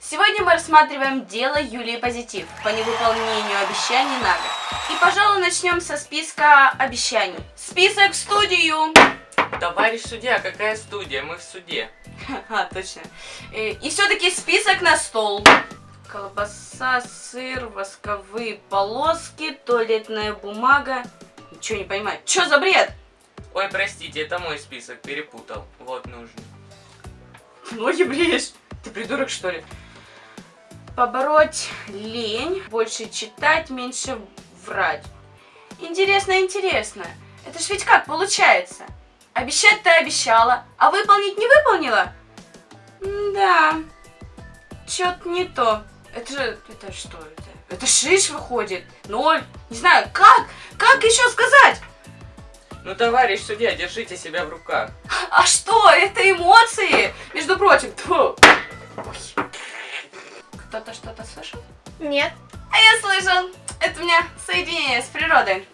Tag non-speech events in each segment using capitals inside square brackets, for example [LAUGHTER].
Сегодня мы рассматриваем дело Юлии Позитив по невыполнению обещаний на год. И, пожалуй, начнем со списка обещаний. Список в студию! Товарищ судья, какая студия? Мы в суде. [LAUGHS] А, точно. Э, И все-таки список на стол. Колбаса, сыр, восковые полоски, туалетная бумага. Ничего не понимаю. Что за бред? Ой, простите, это мой список, перепутал. Вот нужно. [LAUGHS] Ноги бреешь? Ты придурок, что ли? Побороть лень, больше читать, меньше врать. Интересно, интересно. Это ж ведь как получается? Обещать ты обещала, а выполнить не выполнила? Да. Чё-то не то. Это же... Это что это? Это шиш выходит. Ноль. Не знаю, как? Как еще сказать? Ну, товарищ судья, держите себя в руках. А что? Это эмоции. Между прочим. Тьфу. Ой. Кто-то что-то слышал? Нет. А я слышал. Это у меня соединение с природой.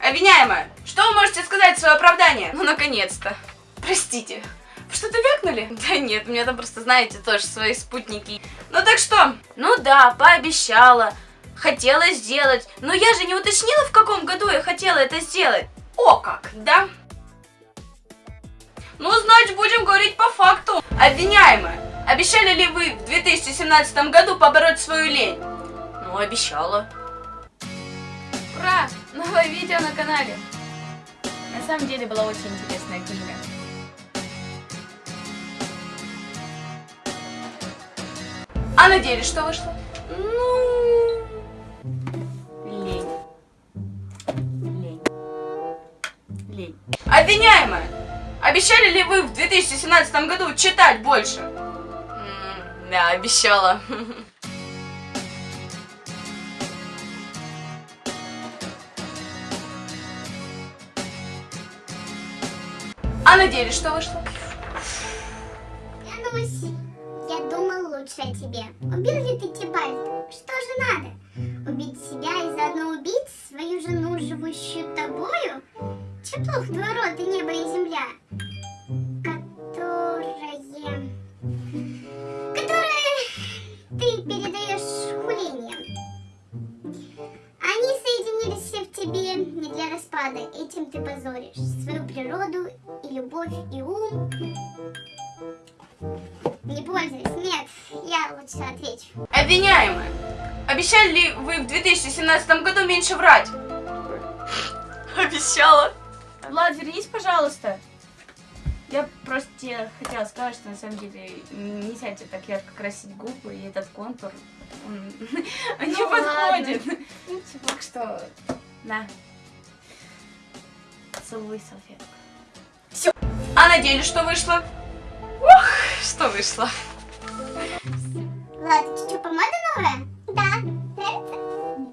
Обвиняемая, что вы можете сказать в свое оправдание? Ну, наконец-то. Простите. Вы что-то вякнули? Да нет, у меня там просто, знаете, тоже свои спутники. Ну так что? Ну да, пообещала. Хотела сделать. Но я же не уточнила, в каком году я хотела это сделать. О как, да? Ну, значит, будем говорить по факту. Обвиняемая, обещали ли вы в 2017 году побороть свою лень? Ну, обещала. Ура! Новое видео на канале. На самом деле была очень интересная книга. А на деле что вышло? Ну... Лень. Лень. Лень. Обвиняемая! Обещали ли вы в 2017 году читать больше? Да, обещала. А на деле что вышло? Янусь, я думал лучше о тебе. Убил ли ты Тибальта? Что же надо? Убить себя и заодно убить свою жену, живущую тобою? Че плохо два рода, небо и земля? Распада. Этим ты позоришь свою природу и любовь, и ум. Не пользуюсь, нет, я лучше отвечу. Обвиняемая, обещали ли вы в 2017 году меньше врать? Обещала. Влад, вернись, пожалуйста. Я просто тебе хотела сказать, что на самом деле нельзя тебе так ярко красить губы, и этот контур, он он [LAUGHS] не Ну подходит. Ну, типа, Так что, на. Целуй салфетку. А на деле что вышло? Ух, что вышло? Влад, что, помада новая? Да. Нравится?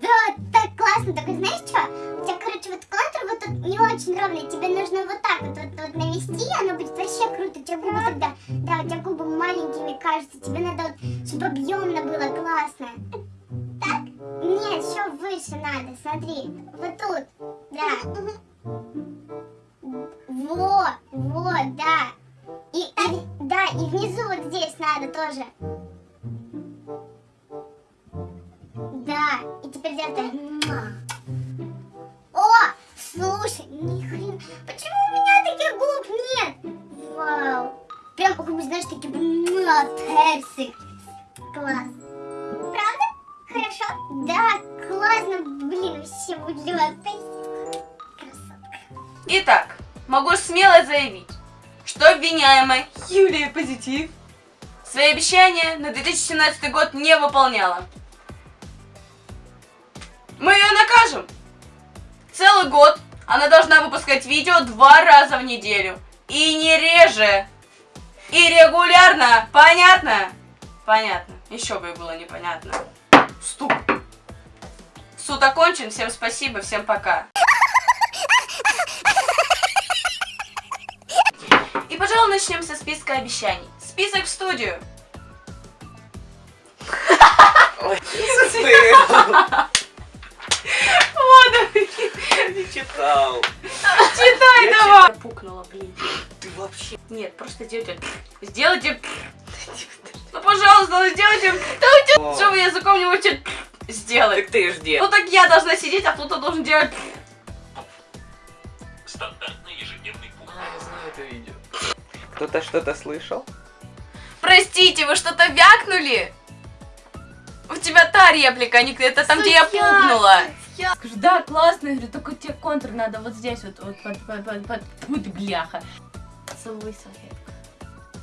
Да, так классно. Только знаешь что? У тебя, короче, вот контур вот тут не очень ровный. Тебе нужно вот так вот, вот, вот навести, и оно будет вообще круто. У тебя губы тогда, да, у тебя губы маленькими кажутся. Тебе надо вот, чтобы объемно было классно. Так? Нет, еще выше надо, смотри. Вот тут, да. Тоже. Да, и теперь делай так. О, слушай, ни хрена. Почему у меня таких губ нет? Вау. Прям губы, знаешь, такие персик. Класс. Правда? Хорошо? Да, классно. Блин, вообще влет. Красотка. Итак, могу смело заявить, что обвиняемая Юлия Позитив свои обещания на 2017 год не выполняла. Мы ее накажем. Целый год она должна выпускать видео два раза в неделю. И не реже. И регулярно. Понятно? Понятно. Еще бы было непонятно. Стук. Суд окончен. Всем спасибо. Всем пока. И, пожалуй, начнем со списка обещаний. Список в студию. Ой, Вот, не читал. читай давай. Пукнула, блин. Ты вообще... Нет, просто делайте... Сделайте... Ну, пожалуйста, ну сделайте... Да уйдет, что вы языком не можете сделать. Так ты ж где? Ну так я должна сидеть, а кто-то должен делать... Стандартный ежедневный путь. А, я знаю это видео. Кто-то что-то слышал? Простите, вы что-то вякнули? У тебя та реплика, а не это там, где я пукнула. Скажу, да, классно, я говорю, только тебе контур надо вот здесь вот, вот под, под, под, под, под бляха. Целуй салфетку.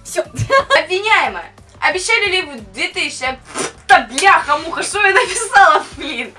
Все. [LAUGHS] Обвиняемая, обещали ли вы 2000... Да бляха-муха, что я написала, блин?